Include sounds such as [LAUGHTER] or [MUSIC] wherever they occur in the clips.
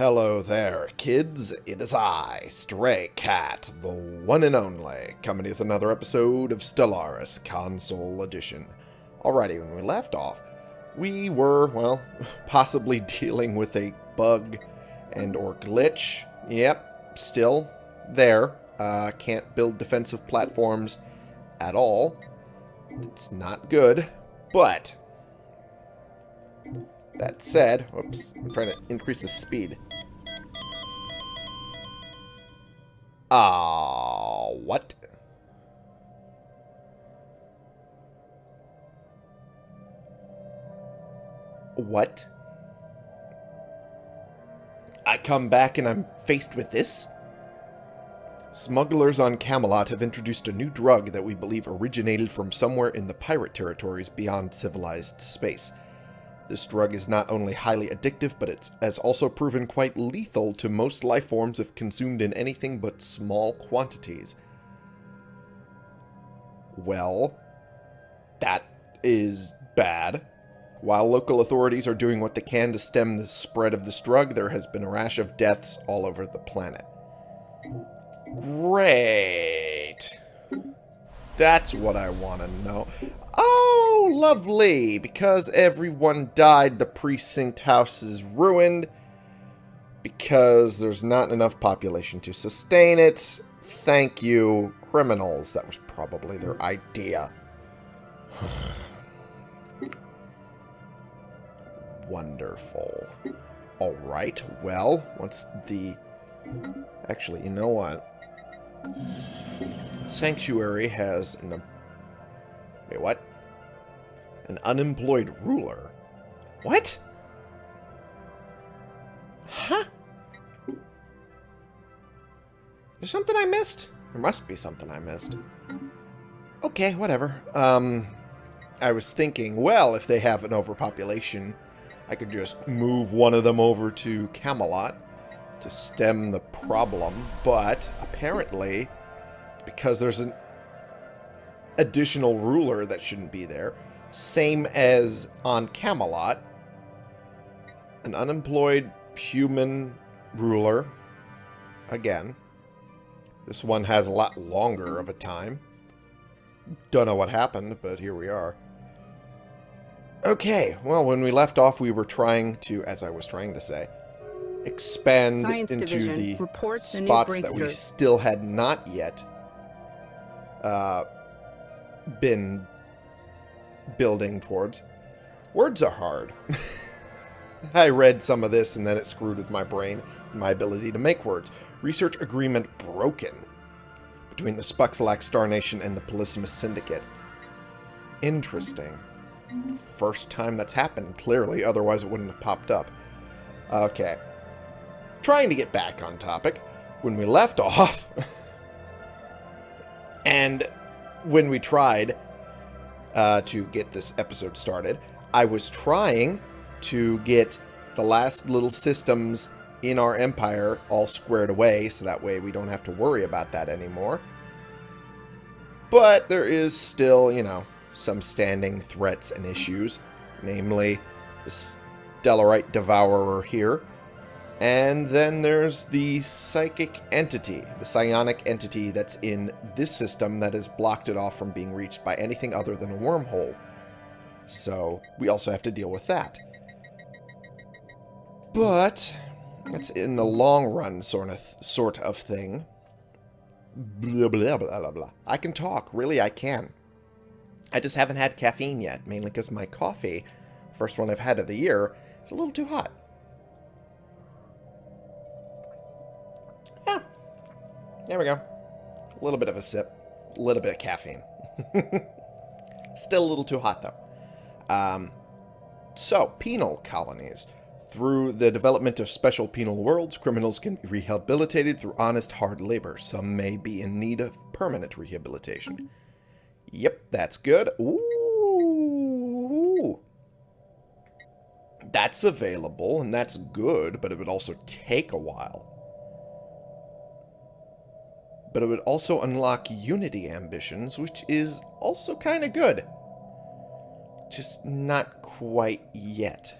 Hello there, kids. It is I, Stray Cat, the one and only, coming with another episode of Stellaris Console Edition. Alrighty, when we left off, we were, well, [LAUGHS] possibly dealing with a bug and or glitch. Yep, still there. Uh, can't build defensive platforms at all. It's not good, but that said, oops, I'm trying to increase the speed. Ah, uh, what? What? I come back and I'm faced with this? Smugglers on Camelot have introduced a new drug that we believe originated from somewhere in the pirate territories beyond civilized space. This drug is not only highly addictive, but it has also proven quite lethal to most life forms if consumed in anything but small quantities. Well, that is bad. While local authorities are doing what they can to stem the spread of this drug, there has been a rash of deaths all over the planet. Great. That's what I want to know. Oh, lovely. Because everyone died, the precinct house is ruined. Because there's not enough population to sustain it. Thank you, criminals. That was probably their idea. [SIGHS] Wonderful. Alright, well, once the... Actually, you know what? Sanctuary has an... Wait, what? An unemployed ruler. What? Huh? There's something I missed? There must be something I missed. Okay, whatever. Um, I was thinking, well, if they have an overpopulation, I could just move one of them over to Camelot to stem the problem, but apparently, because there's an additional ruler that shouldn't be there, same as on Camelot, an unemployed human ruler, again, this one has a lot longer of a time. Don't know what happened, but here we are. Okay, well, when we left off, we were trying to, as I was trying to say, expand Science into Division the spots that we still had not yet uh, been building towards. Words are hard. [LAUGHS] I read some of this and then it screwed with my brain and my ability to make words. Research agreement broken between the Spuxalax Star Nation and the Polysimus Syndicate. Interesting. First time that's happened, clearly, otherwise it wouldn't have popped up. Okay trying to get back on topic, when we left [LAUGHS] off, and when we tried uh, to get this episode started, I was trying to get the last little systems in our empire all squared away, so that way we don't have to worry about that anymore. But there is still, you know, some standing threats and issues, namely the Stellarite Devourer here, and then there's the psychic entity, the psionic entity that's in this system that has blocked it off from being reached by anything other than a wormhole. So we also have to deal with that. But it's in the long run sort of sort of thing. Blah, blah, blah, blah, blah. I can talk. Really, I can. I just haven't had caffeine yet, mainly because my coffee, first one I've had of the year, is a little too hot. There we go. A little bit of a sip. A little bit of caffeine. [LAUGHS] Still a little too hot, though. Um, so, penal colonies. Through the development of special penal worlds, criminals can be rehabilitated through honest, hard labor. Some may be in need of permanent rehabilitation. Yep, that's good. Ooh. That's available, and that's good, but it would also take a while but it would also unlock Unity ambitions, which is also kind of good. Just not quite yet.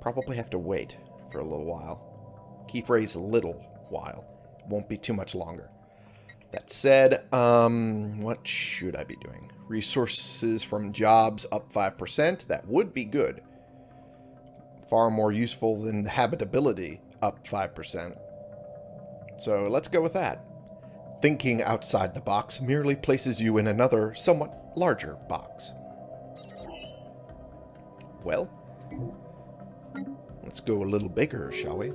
Probably have to wait for a little while. Key phrase little while. Won't be too much longer. That said, um, what should I be doing? Resources from jobs up 5%. That would be good. Far more useful than habitability up 5%. So let's go with that. Thinking outside the box merely places you in another, somewhat larger box. Well, let's go a little bigger, shall we?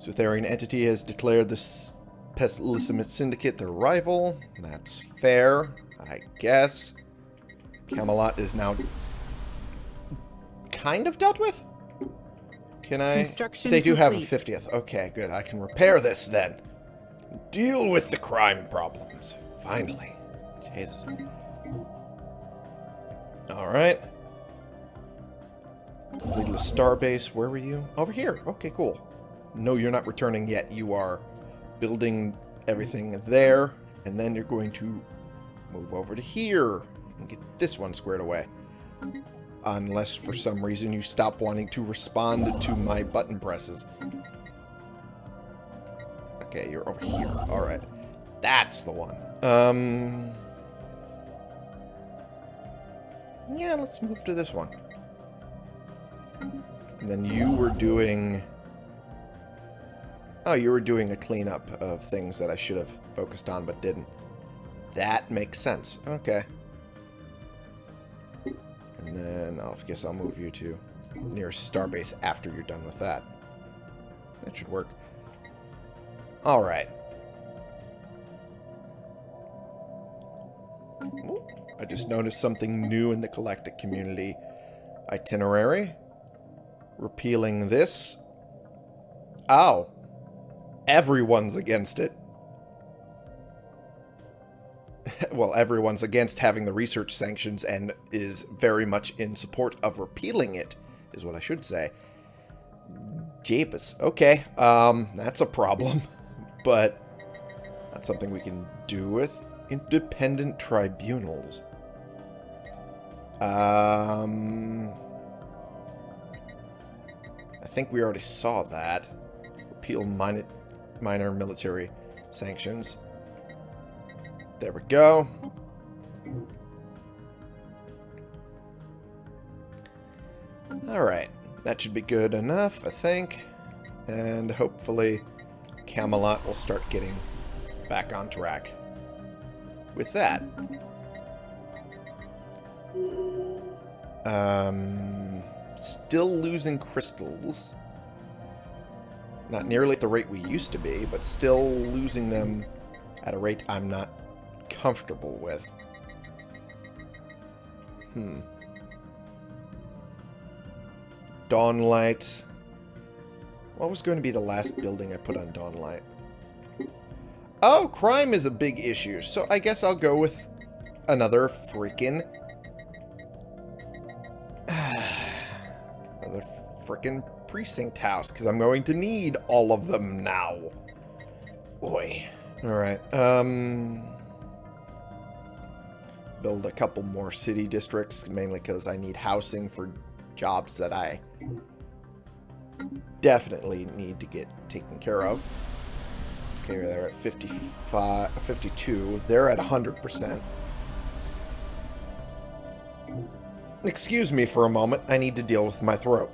Sutherian entity has declared this Pessimist Syndicate their rival. That's fair, I guess. Camelot is now kind of dealt with? Can I? Construction they do complete. have a 50th. Okay, good. I can repair this then. Deal with the crime problems. Finally. Jesus. Alright. Completed a starbase. Where were you? Over here. Okay, cool. No, you're not returning yet. You are building everything there, and then you're going to move over to here and get this one squared away. Unless for some reason you stop wanting to respond to my button presses. Okay, you're over here. Alright. That's the one. Um... Yeah, let's move to this one. And then you were doing... Oh, you were doing a cleanup of things that I should have focused on but didn't. That makes sense. Okay. And then I guess I'll move you to near Starbase after you're done with that. That should work. Alright. I just noticed something new in the Galactic Community itinerary. Repealing this. Ow. everyone's against it. [LAUGHS] well, everyone's against having the research sanctions and is very much in support of repealing it, is what I should say. Jeepus. Okay, um, that's a problem. [LAUGHS] But that's something we can do with independent tribunals. Um, I think we already saw that. Repeal minor minor military sanctions. There we go. Alright, that should be good enough, I think. And hopefully Camelot will start getting back on track with that. Um, still losing crystals. Not nearly at the rate we used to be, but still losing them at a rate I'm not comfortable with. Hmm. Dawnlight. What was going to be the last building I put on Dawnlight? Oh, crime is a big issue, so I guess I'll go with another freaking... [SIGHS] another freaking precinct house, because I'm going to need all of them now. Boy. Alright, um... Build a couple more city districts, mainly because I need housing for jobs that I definitely need to get taken care of. Okay, they're at 55, 52. They're at 100%. Excuse me for a moment. I need to deal with my throat.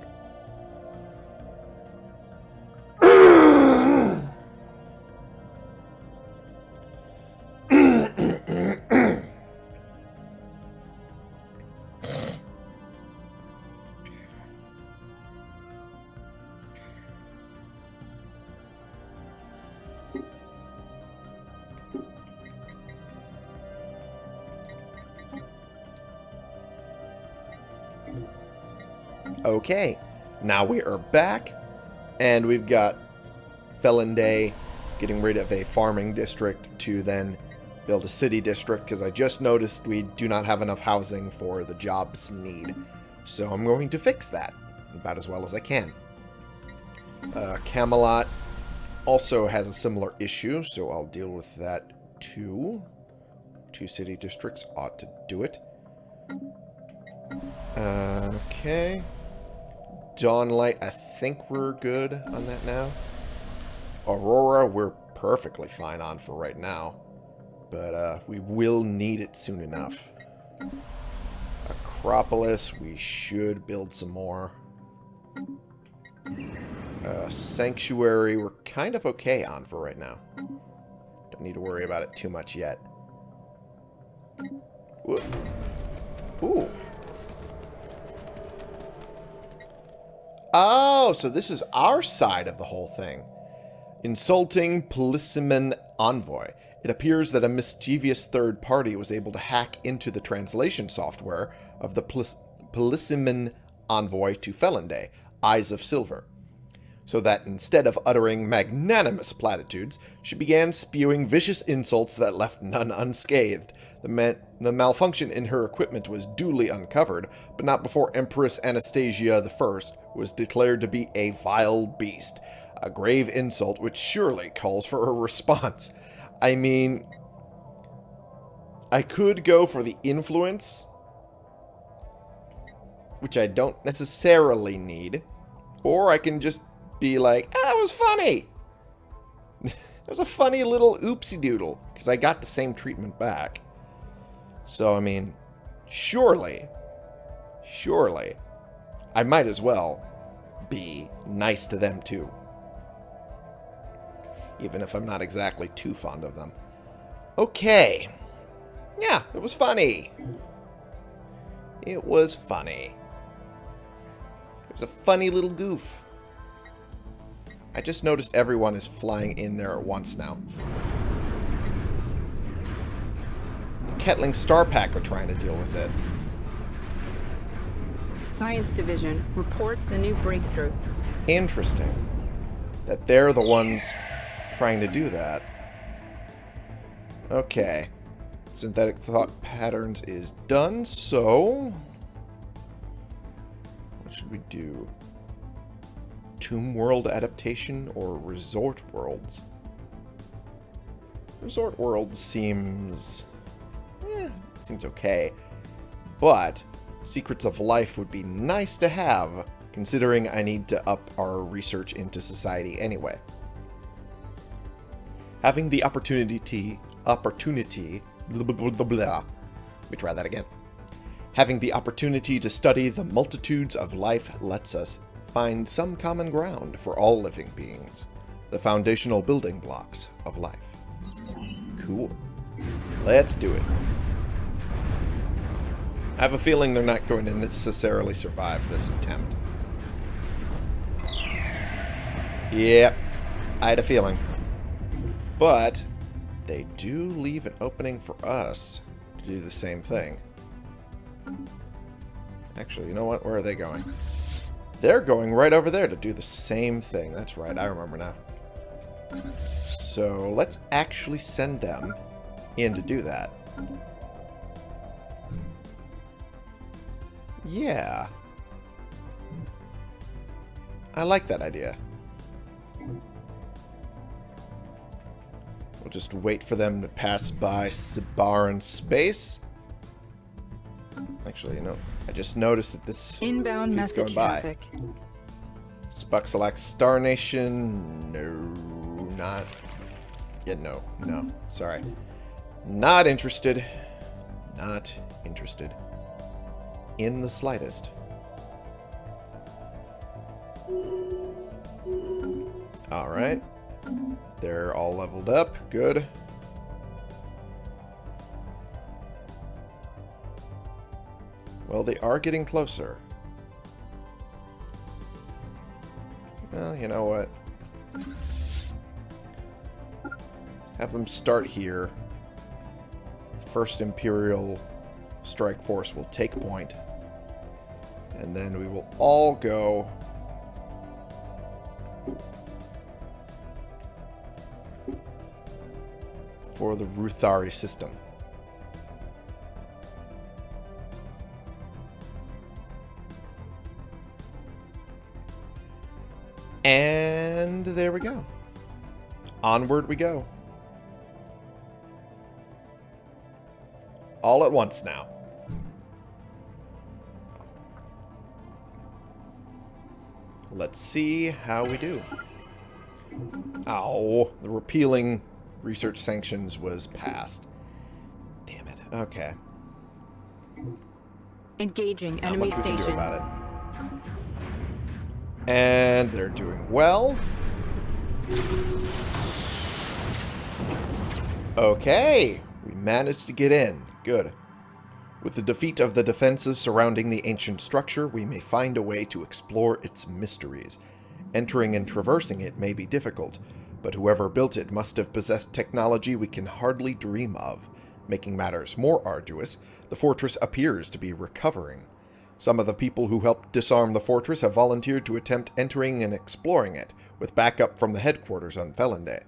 Okay, now we are back, and we've got Felinday getting rid of a farming district to then build a city district, because I just noticed we do not have enough housing for the jobs need. So I'm going to fix that about as well as I can. Uh, Camelot also has a similar issue, so I'll deal with that too. Two city districts ought to do it. Uh, okay. Dawnlight, I think we're good on that now. Aurora, we're perfectly fine on for right now. But uh, we will need it soon enough. Acropolis, we should build some more. Uh, Sanctuary, we're kind of okay on for right now. Don't need to worry about it too much yet. Ooh. Ooh. Oh, so this is our side of the whole thing. Insulting Polissimon Envoy. It appears that a mischievous third party was able to hack into the translation software of the Polissimon Envoy to Felinday, Eyes of Silver, so that instead of uttering magnanimous platitudes, she began spewing vicious insults that left none unscathed. The, the, malfunction in her equipment was duly uncovered, but not before Empress Anastasia I was declared to be a vile beast, a grave insult which surely calls for a response. I mean, I could go for the influence, which I don't necessarily need, or I can just be like, ah, that was funny. [LAUGHS] that was a funny little oopsie doodle, because I got the same treatment back. So, I mean, surely, surely, I might as well be nice to them too. Even if I'm not exactly too fond of them. Okay. Yeah, it was funny. It was funny. It was a funny little goof. I just noticed everyone is flying in there at once now. Ketling Star Pack are trying to deal with it. Science Division reports a new breakthrough. Interesting. That they're the ones trying to do that. Okay. Synthetic thought patterns is done, so... What should we do? Tomb World adaptation or Resort Worlds? Resort World seems eh, seems okay. But Secrets of Life would be nice to have, considering I need to up our research into society anyway. Having the opportunity, opportunity, blah, blah, blah, blah. Let me try that again. Having the opportunity to study the multitudes of life lets us find some common ground for all living beings, the foundational building blocks of life. Cool. Let's do it. I have a feeling they're not going to necessarily survive this attempt. Yep. I had a feeling. But they do leave an opening for us to do the same thing. Actually, you know what? Where are they going? They're going right over there to do the same thing. That's right. I remember now. So let's actually send them in to do that. Yeah. I like that idea. We'll just wait for them to pass by Sibaran space. Actually, you know, I just noticed that this inbound message traffic. Spuxalax Star Nation. No, not. Yeah, no, no. Sorry. Not interested. Not interested in the slightest. Alright. They're all leveled up. Good. Well, they are getting closer. Well, you know what? Have them start here. First Imperial Strike Force will take point. And then we will all go... for the Ruthari system. And there we go. Onward we go. All at once now. Let's see how we do. Ow. The repealing research sanctions was passed. Damn it. Okay. Engaging Not enemy station. about it. And they're doing well. Okay. We managed to get in. Good. With the defeat of the defenses surrounding the ancient structure, we may find a way to explore its mysteries. Entering and traversing it may be difficult, but whoever built it must have possessed technology we can hardly dream of. Making matters more arduous, the fortress appears to be recovering. Some of the people who helped disarm the fortress have volunteered to attempt entering and exploring it, with backup from the headquarters on Felinday.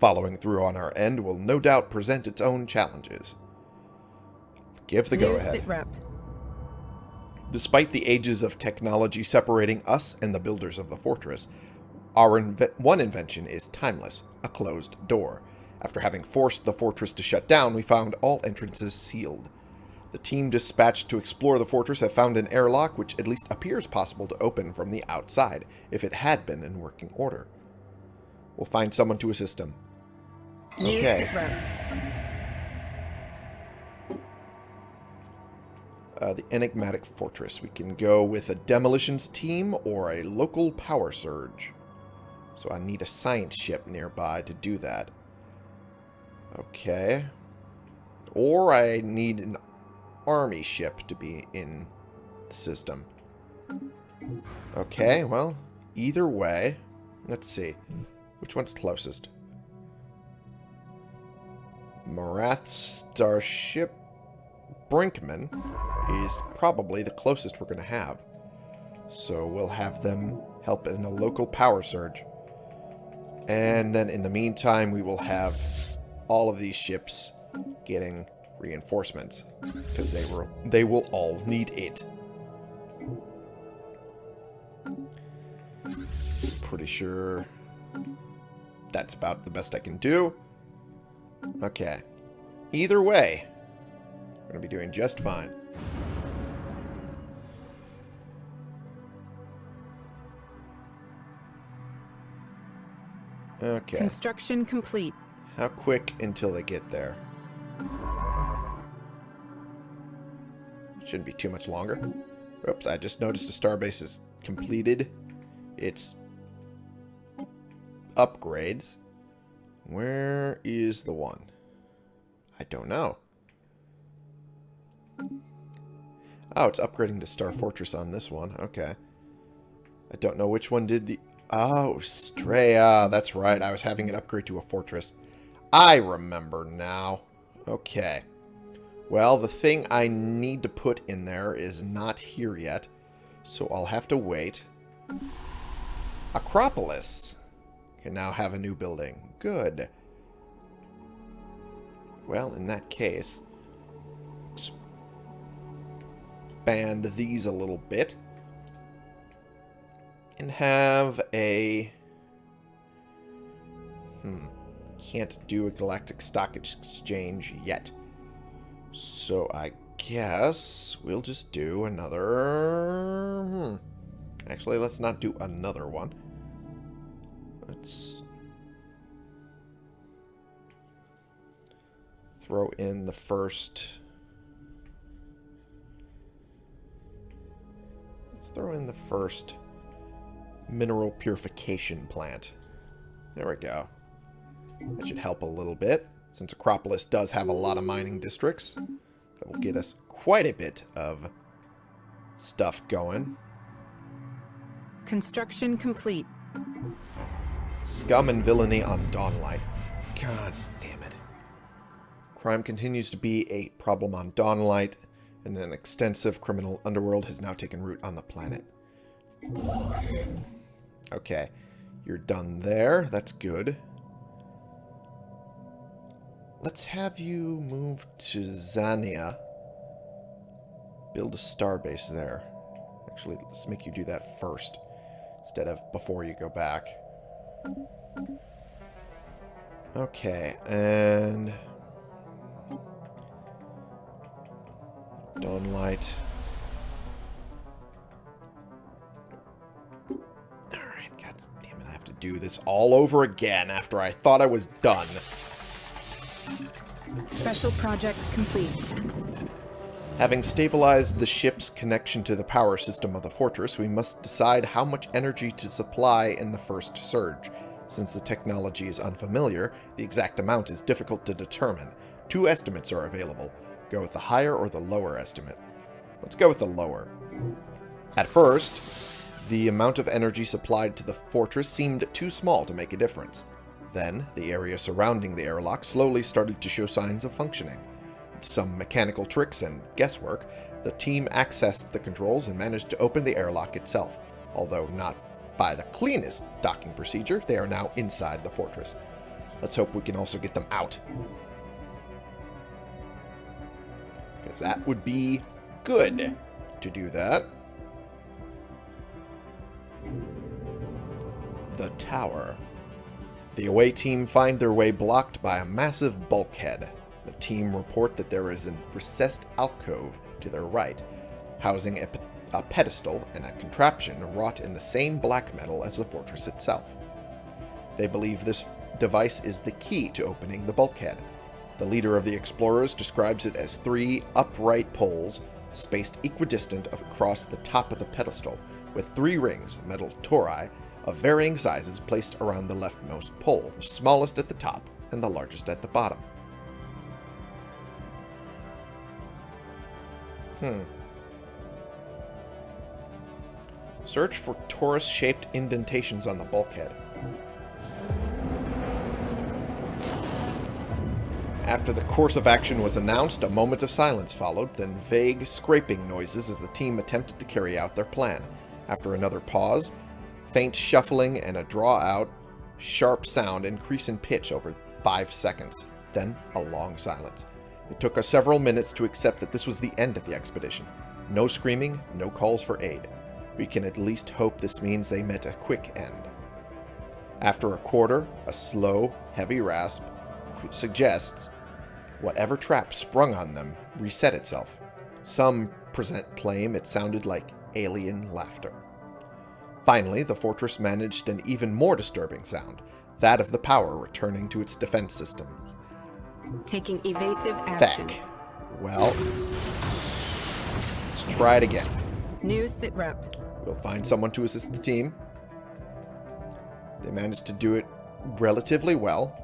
Following through on our end will no doubt present its own challenges. Give the go-ahead. Despite the ages of technology separating us and the builders of the fortress, our inve one invention is timeless, a closed door. After having forced the fortress to shut down, we found all entrances sealed. The team dispatched to explore the fortress have found an airlock which at least appears possible to open from the outside, if it had been in working order. We'll find someone to assist him. Okay. Uh, the enigmatic fortress. We can go with a demolitions team or a local power surge. So I need a science ship nearby to do that. Okay. Or I need an army ship to be in the system. Okay, well, either way. Let's see. Which one's closest? Marath Starship Brinkman is probably the closest we're going to have. So we'll have them help in a local power surge. And then in the meantime, we will have all of these ships getting reinforcements because they were they will all need it. Pretty sure that's about the best I can do. Okay. Either way, we're going to be doing just fine. Okay. Construction complete. How quick until they get there? Shouldn't be too much longer. Oops, I just noticed a starbase is completed. Its upgrades. Where is the one? I don't know. Oh, it's upgrading to Star Fortress on this one. Okay. I don't know which one did the... Oh, Straya. Ah, that's right. I was having it upgrade to a fortress. I remember now. Okay. Well, the thing I need to put in there is not here yet, so I'll have to wait. Acropolis can now have a new building. Good. Well, in that case, expand these a little bit and have a... Hmm. Can't do a galactic stock exchange yet. So I guess we'll just do another... Hmm. Actually, let's not do another one. Let's throw in the first... throw in the first mineral purification plant. There we go. That should help a little bit, since Acropolis does have a lot of mining districts. That will get us quite a bit of stuff going. Construction complete. Scum and villainy on Dawnlight. God damn it. Crime continues to be a problem on Dawnlight, and an extensive criminal underworld has now taken root on the planet. Okay. You're done there. That's good. Let's have you move to Zania. Build a starbase there. Actually, let's make you do that first. Instead of before you go back. Okay, and... Dawnlight. Damn it, I have to do this all over again after I thought I was done. Special project complete. Having stabilized the ship's connection to the power system of the fortress, we must decide how much energy to supply in the first surge. Since the technology is unfamiliar, the exact amount is difficult to determine. Two estimates are available. Go with the higher or the lower estimate. Let's go with the lower. At first, the amount of energy supplied to the fortress seemed too small to make a difference. Then, the area surrounding the airlock slowly started to show signs of functioning. With some mechanical tricks and guesswork, the team accessed the controls and managed to open the airlock itself. Although not by the cleanest docking procedure, they are now inside the fortress. Let's hope we can also get them out. Because that would be good to do that. The tower. The away team find their way blocked by a massive bulkhead. The team report that there is a recessed alcove to their right, housing a, a pedestal and a contraption wrought in the same black metal as the fortress itself. They believe this device is the key to opening the bulkhead. The leader of the explorers describes it as three upright poles spaced equidistant across the top of the pedestal, with three rings, metal tori, of varying sizes placed around the leftmost pole, the smallest at the top and the largest at the bottom. Hmm. Search for torus-shaped indentations on the bulkhead. After the course of action was announced, a moment of silence followed, then vague scraping noises as the team attempted to carry out their plan. After another pause, faint shuffling and a draw-out, sharp sound increase in pitch over five seconds. Then a long silence. It took us several minutes to accept that this was the end of the expedition. No screaming, no calls for aid. We can at least hope this means they met a quick end. After a quarter, a slow, heavy rasp suggests whatever trap sprung on them reset itself. Some present claim it sounded like alien laughter. Finally, the fortress managed an even more disturbing sound, that of the power returning to its defense systems. Taking evasive action. Feck. Well, let's try it again. New sit rep. We'll find someone to assist the team. They managed to do it relatively well,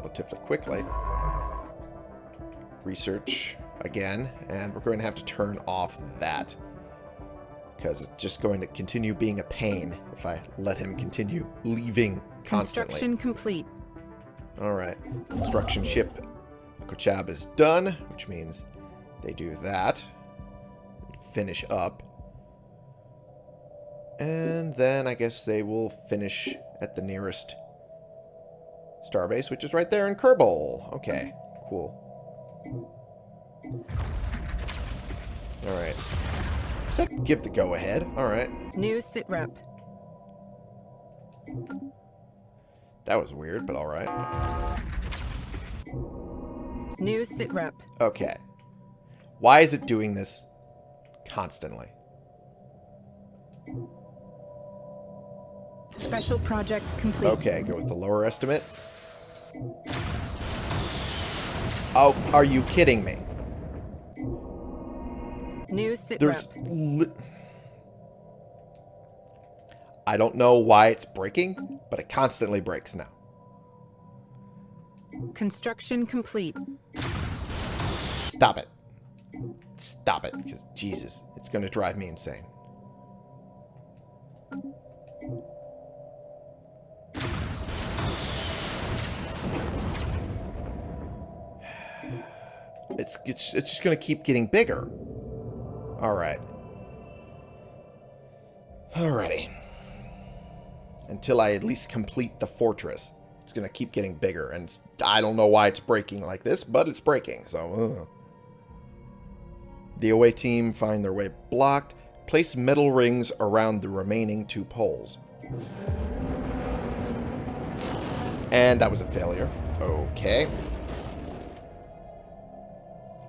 relatively quickly research again, and we're going to have to turn off that because it's just going to continue being a pain if I let him continue leaving constantly. Construction complete. All right. Construction ship Kochab is done, which means they do that. Finish up. And then I guess they will finish at the nearest starbase, which is right there in Kerbal. Okay, cool. Alright. So give the go-ahead. Alright. New sit rep. That was weird, but alright. New sit rep. Okay. Why is it doing this constantly? Special project complete. Okay, go with the lower estimate. Oh, are you kidding me? New sit There's I don't know why it's breaking, but it constantly breaks now. Construction complete. Stop it. Stop it, because Jesus, it's going to drive me insane. It's, it's, it's just going to keep getting bigger. Alright. Alrighty. Until I at least complete the fortress. It's going to keep getting bigger. And I don't know why it's breaking like this, but it's breaking. So. The away team find their way blocked. Place metal rings around the remaining two poles. And that was a failure. Okay.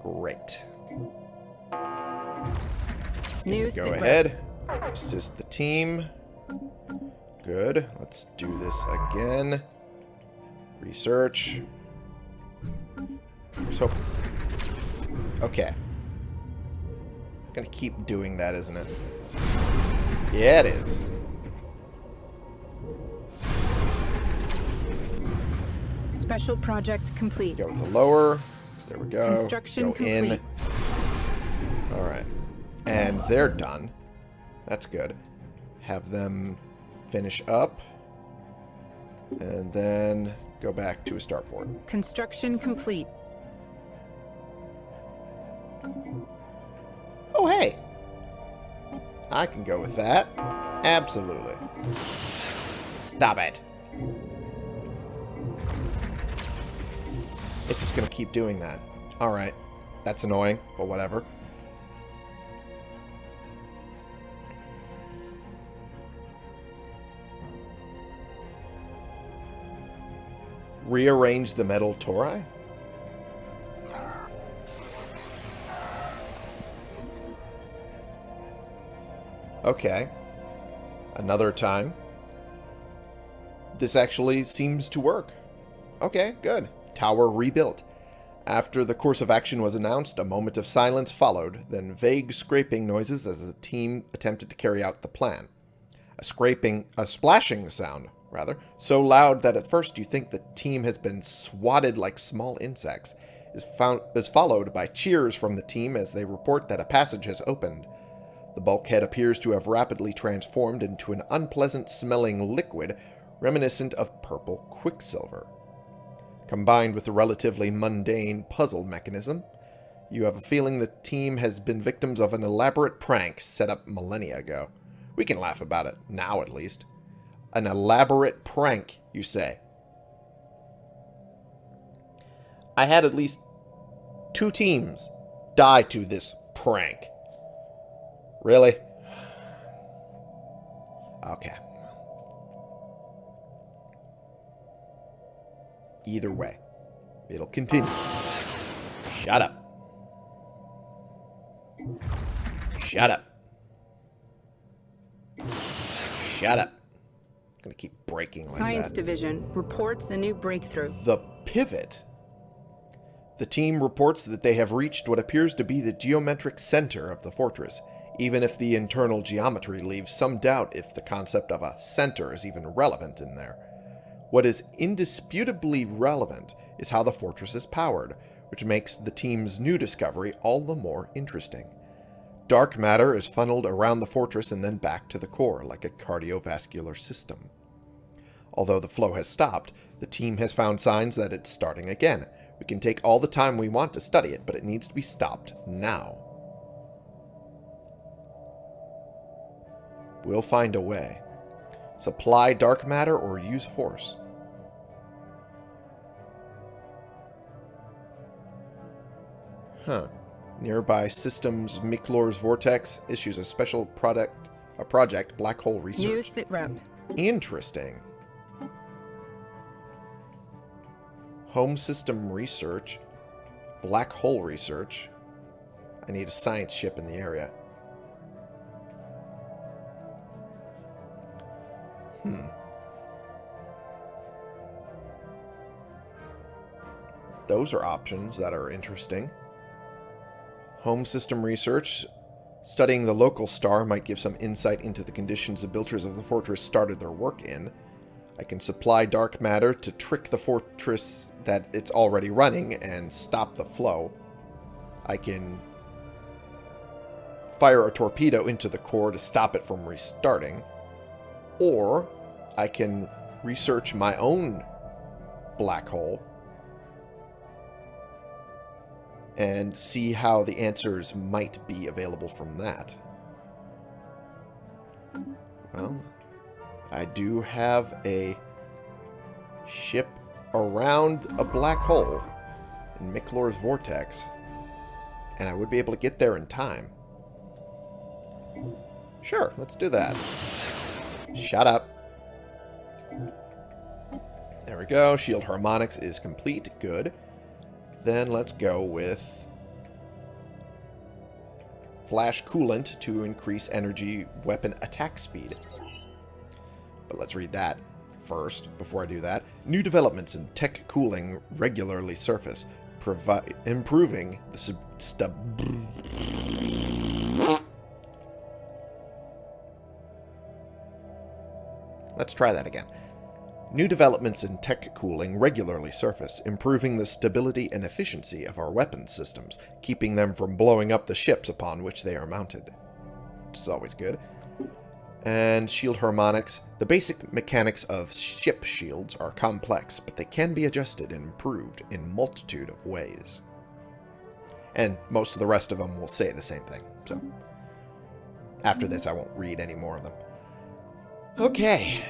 Great. New Go ahead. Assist the team. Good. Let's do this again. Research. So, okay. Gonna keep doing that, isn't it? Yeah, it is. Special project complete. Go with the lower. There we go. Construction go complete. in. All right. And they're done. That's good. Have them finish up. And then go back to a starport. Construction complete. Oh, hey. I can go with that. Absolutely. Stop it. It's just going to keep doing that. Alright. That's annoying, but whatever. Rearrange the metal tori? Okay. Another time. This actually seems to work. Okay, good. Tower rebuilt. After the course of action was announced, a moment of silence followed, then vague scraping noises as the team attempted to carry out the plan. A scraping, a splashing sound, rather, so loud that at first you think the team has been swatted like small insects, is, found, is followed by cheers from the team as they report that a passage has opened. The bulkhead appears to have rapidly transformed into an unpleasant-smelling liquid reminiscent of purple quicksilver. Combined with the relatively mundane puzzle mechanism, you have a feeling the team has been victims of an elaborate prank set up millennia ago. We can laugh about it, now at least. An elaborate prank, you say. I had at least two teams die to this prank. Really? Okay. Either way, it'll continue. Shut up. Shut up. Shut up. I'm gonna keep breaking like Science that. Division reports a new breakthrough. The pivot. The team reports that they have reached what appears to be the geometric center of the fortress, even if the internal geometry leaves some doubt if the concept of a center is even relevant in there. What is indisputably relevant is how the fortress is powered, which makes the team's new discovery all the more interesting. Dark matter is funneled around the fortress and then back to the core, like a cardiovascular system. Although the flow has stopped, the team has found signs that it's starting again. We can take all the time we want to study it, but it needs to be stopped now. We'll find a way. Supply dark matter or use force. Huh. Nearby systems Miklor's Vortex issues a special product a project Black Hole Research. New sitrep. Interesting. Home System Research. Black Hole Research. I need a science ship in the area. Hmm. Those are options that are interesting. Home system research. Studying the local star might give some insight into the conditions the builders of the fortress started their work in. I can supply dark matter to trick the fortress that it's already running and stop the flow. I can fire a torpedo into the core to stop it from restarting. Or I can research my own black hole and see how the answers might be available from that. Well, I do have a ship around a black hole in Miklor's Vortex, and I would be able to get there in time. Sure, let's do that. Shut up. There we go. Shield harmonics is complete. Good. Then let's go with flash coolant to increase energy weapon attack speed. But let's read that first before I do that. New developments in tech cooling regularly surface, provi improving the sub Let's try that again. New developments in tech cooling regularly surface, improving the stability and efficiency of our weapons systems, keeping them from blowing up the ships upon which they are mounted. Which is always good. And shield harmonics. The basic mechanics of ship shields are complex, but they can be adjusted and improved in multitude of ways. And most of the rest of them will say the same thing, so... After this, I won't read any more of them. Okay.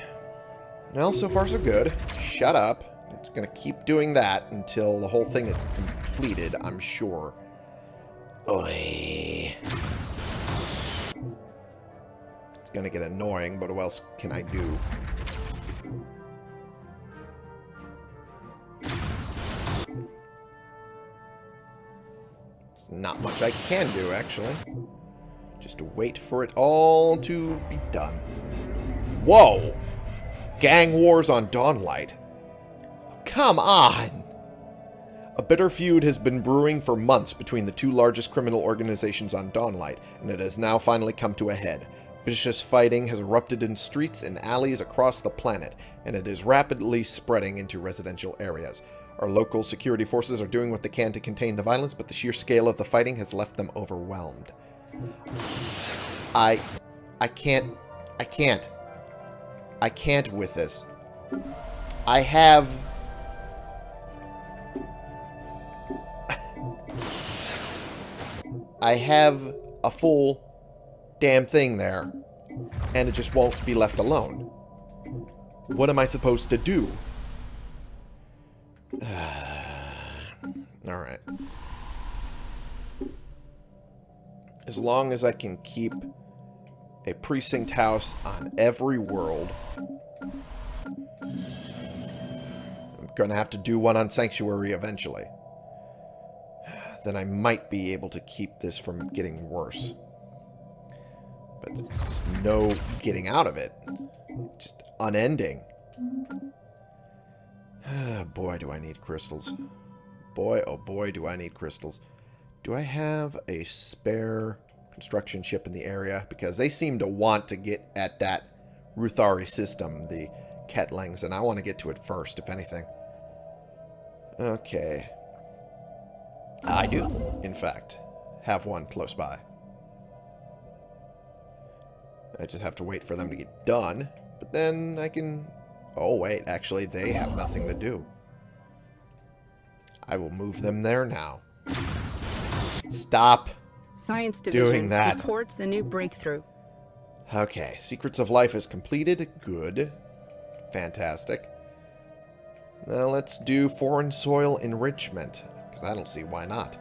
Well, so far so good. Shut up. It's going to keep doing that until the whole thing is completed, I'm sure. Oy. It's going to get annoying, but what else can I do? It's not much I can do, actually. Just to wait for it all to be done. Whoa! Gang wars on Dawnlight. Come on! A bitter feud has been brewing for months between the two largest criminal organizations on Dawnlight, and it has now finally come to a head. Vicious fighting has erupted in streets and alleys across the planet, and it is rapidly spreading into residential areas. Our local security forces are doing what they can to contain the violence, but the sheer scale of the fighting has left them overwhelmed. I... I can't... I can't. I can't with this. I have... I have a full damn thing there. And it just won't be left alone. What am I supposed to do? [SIGHS] Alright. As long as I can keep a precinct house on every world. I'm going to have to do one on Sanctuary eventually. Then I might be able to keep this from getting worse. But there's no getting out of it. Just unending. Ah, boy, do I need crystals. Boy, oh boy, do I need crystals. Do I have a spare construction ship in the area because they seem to want to get at that Ruthari system, the Ketlings, and I want to get to it first, if anything. Okay. I do, in fact, have one close by. I just have to wait for them to get done, but then I can... Oh, wait, actually, they have nothing to do. I will move them there now. Stop Science Division doing that. reports a new breakthrough. Okay, Secrets of Life is completed. Good. Fantastic. Now let's do foreign soil enrichment, because I don't see why not.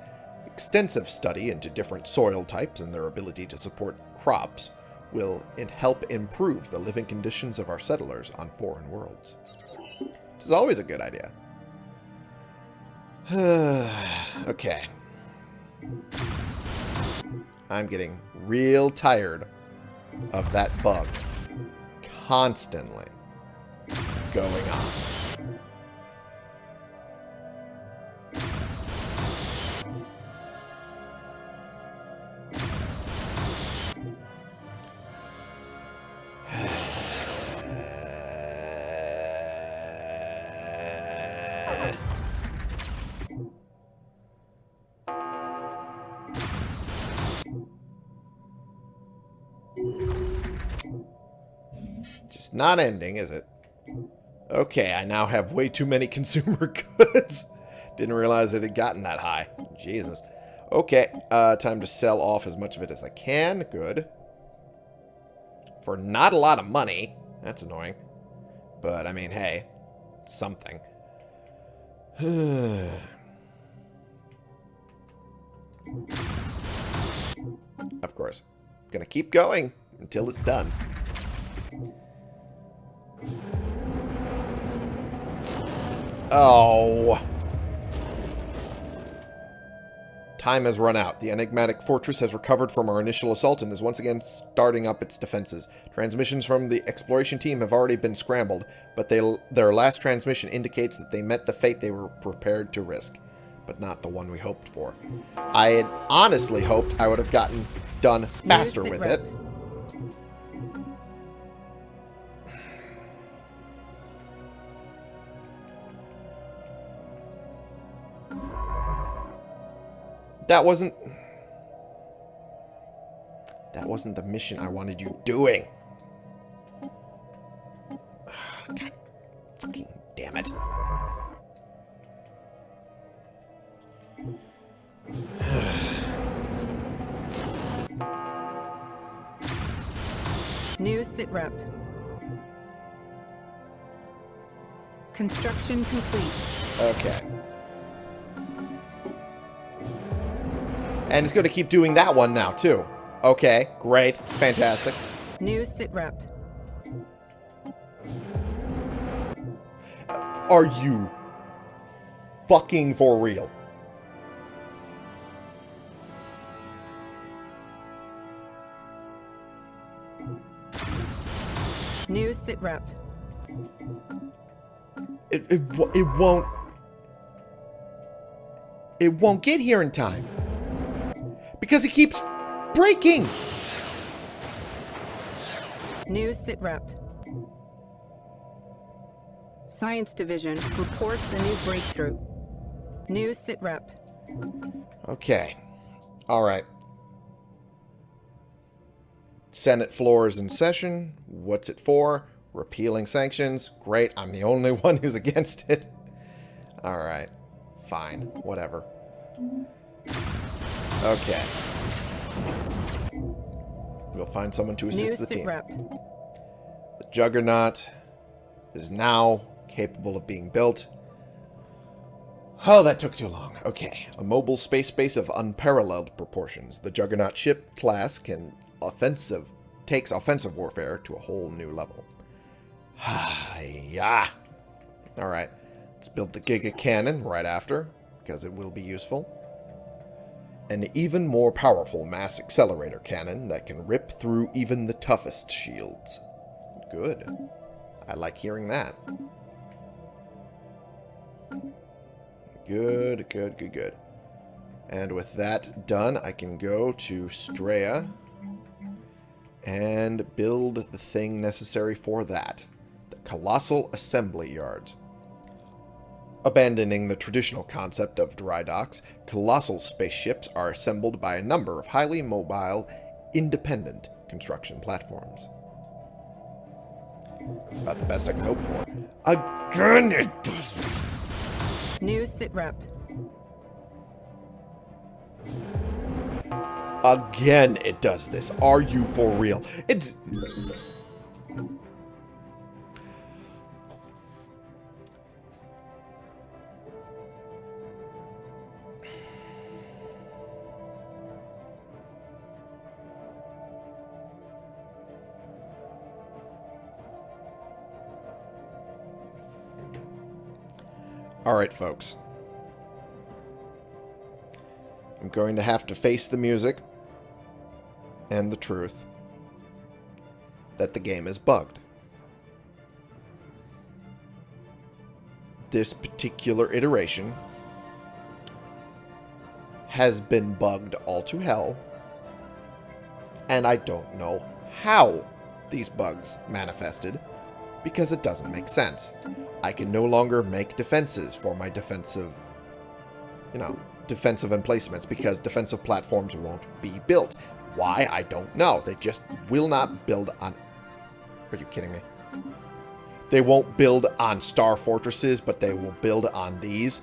Extensive study into different soil types and their ability to support crops will help improve the living conditions of our settlers on foreign worlds. Which is always a good idea. [SIGHS] okay. I'm getting real tired of that bug constantly going on. Not ending, is it? Okay, I now have way too many [LAUGHS] consumer goods. Didn't realize it had gotten that high. Jesus. Okay, uh, time to sell off as much of it as I can. Good. For not a lot of money. That's annoying. But, I mean, hey, something. [SIGHS] of course. Gonna keep going until it's done. Oh. Time has run out. The enigmatic fortress has recovered from our initial assault and is once again starting up its defenses. Transmissions from the exploration team have already been scrambled, but they, their last transmission indicates that they met the fate they were prepared to risk, but not the one we hoped for. I had honestly hoped I would have gotten done faster with it. That wasn't... That wasn't the mission I wanted you doing. [SIGHS] God fucking damn it. [SIGHS] New sitrep. Construction complete. Okay. And it's going to keep doing that one now, too. Okay, great. Fantastic. New sitrep. Are you fucking for real? New sitrep. It, it, it won't... It won't get here in time. Because it keeps breaking. New sitrep. Science Division reports a new breakthrough. New sitrep. Okay. All right. Senate floor is in session. What's it for? Repealing sanctions. Great. I'm the only [LAUGHS] one who's against it. All right. Fine. Whatever. Okay. We'll find someone to assist New the team. Rep. The Juggernaut is now capable of being built. Oh, that took too long. Okay. A mobile space base of unparalleled proportions. The Juggernaut ship class can offensive takes offensive warfare to a whole new level. Ah yeah. Alright. Let's build the Giga Cannon right after, because it will be useful an even more powerful mass accelerator cannon that can rip through even the toughest shields. Good. I like hearing that. Good, good, good, good. And with that done, I can go to Straya and build the thing necessary for that. The Colossal Assembly Yards. Abandoning the traditional concept of dry docks, colossal spaceships are assembled by a number of highly mobile, independent construction platforms. It's about the best I can hope for. Again, it does this. New sitrep. Again, it does this. Are you for real? It's... Alright, folks. I'm going to have to face the music and the truth that the game is bugged. This particular iteration has been bugged all to hell, and I don't know how these bugs manifested because it doesn't make sense. I can no longer make defenses for my defensive, you know, defensive emplacements because defensive platforms won't be built. Why? I don't know. They just will not build on... Are you kidding me? They won't build on star fortresses, but they will build on these.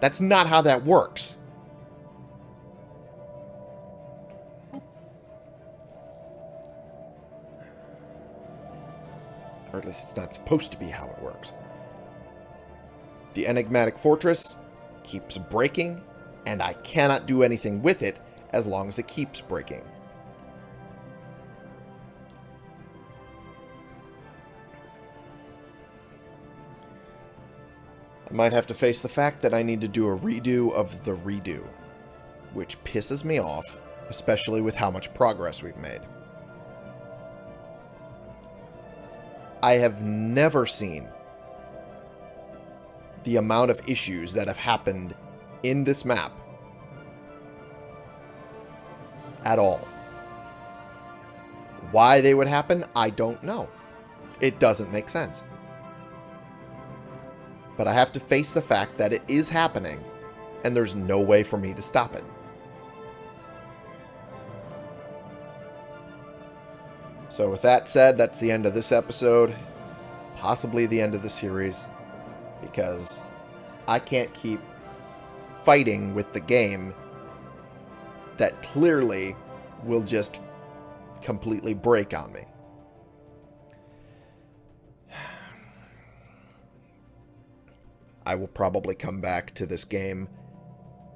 That's not how that works. Or at least it's not supposed to be how it works. The enigmatic fortress keeps breaking, and I cannot do anything with it as long as it keeps breaking. I might have to face the fact that I need to do a redo of the redo, which pisses me off, especially with how much progress we've made. I have never seen the amount of issues that have happened in this map at all. Why they would happen, I don't know. It doesn't make sense. But I have to face the fact that it is happening, and there's no way for me to stop it. So with that said, that's the end of this episode. Possibly the end of the series. Because I can't keep fighting with the game that clearly will just completely break on me. [SIGHS] I will probably come back to this game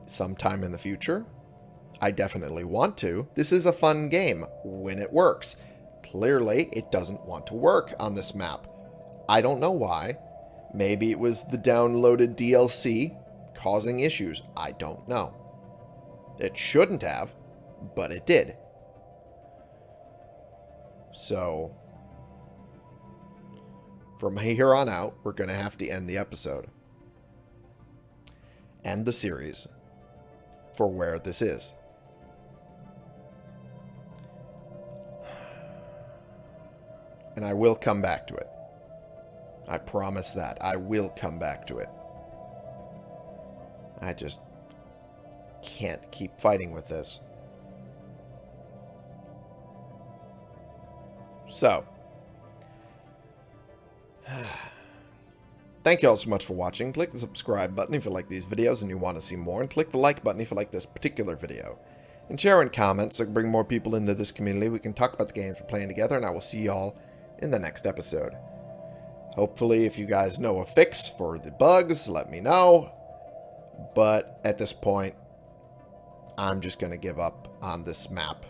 sometime in the future. I definitely want to. This is a fun game when it works. Clearly, it doesn't want to work on this map. I don't know why. Maybe it was the downloaded DLC causing issues. I don't know. It shouldn't have, but it did. So, from here on out, we're going to have to end the episode. End the series for where this is. And I will come back to it. I promise that. I will come back to it. I just can't keep fighting with this. So. [SIGHS] Thank you all so much for watching. Click the subscribe button if you like these videos and you want to see more. And click the like button if you like this particular video. And share and comment so I can bring more people into this community. We can talk about the games we're playing together. And I will see y'all in the next episode. Hopefully, if you guys know a fix for the bugs, let me know. But at this point, I'm just going to give up on this map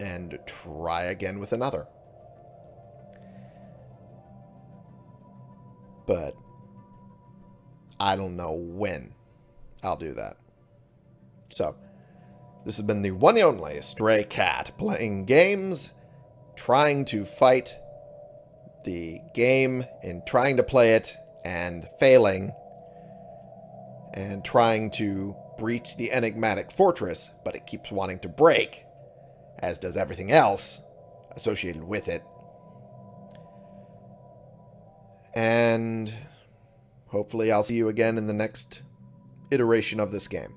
and try again with another. But I don't know when I'll do that. So, this has been the one and only Stray Cat playing games, trying to fight the game in trying to play it and failing and trying to breach the enigmatic fortress, but it keeps wanting to break, as does everything else associated with it. And hopefully I'll see you again in the next iteration of this game.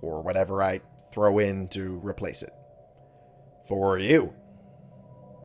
Or whatever I throw in to replace it. For you.